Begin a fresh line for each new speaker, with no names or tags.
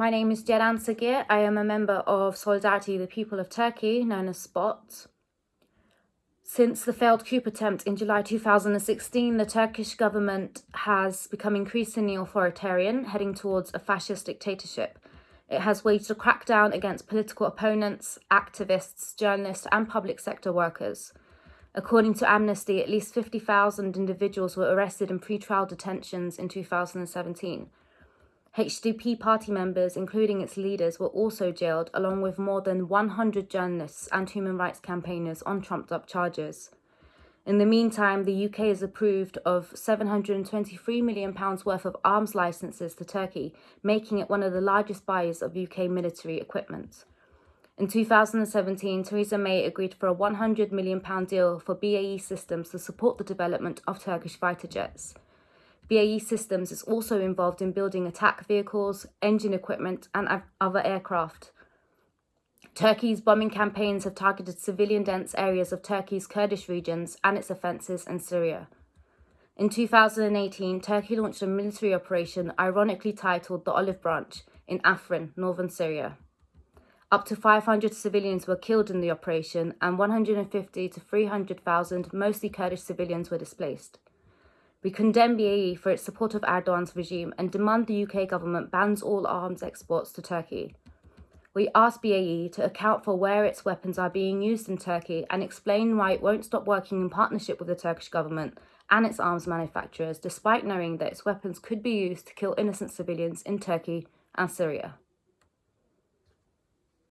My name is Ceren Sagir. I am a member of Solidarity the People of Turkey, known as SPOT. Since the failed coup attempt in July 2016, the Turkish government has become increasingly authoritarian, heading towards a fascist dictatorship. It has waged a crackdown against political opponents, activists, journalists, and public sector workers. According to Amnesty, at least 50,000 individuals were arrested in pre-trial detentions in 2017. HDP party members, including its leaders, were also jailed, along with more than 100 journalists and human rights campaigners on trumped up charges. In the meantime, the UK has approved of £723 million worth of arms licenses to Turkey, making it one of the largest buyers of UK military equipment. In 2017, Theresa May agreed for a £100 million deal for BAE Systems to support the development of Turkish fighter jets. BAE Systems is also involved in building attack vehicles, engine equipment and other aircraft. Turkey's bombing campaigns have targeted civilian-dense areas of Turkey's Kurdish regions and its offences in Syria. In 2018, Turkey launched a military operation ironically titled the Olive Branch in Afrin, northern Syria. Up to 500 civilians were killed in the operation and 150 to 300,000 mostly Kurdish civilians were displaced. We condemn BAE for its support of Erdogan's regime and demand the UK government bans all arms exports to Turkey. We ask BAE to account for where its weapons are being used in Turkey and explain why it won't stop working in partnership with the Turkish government and its arms manufacturers, despite knowing that its weapons could be used to kill innocent civilians in Turkey and Syria.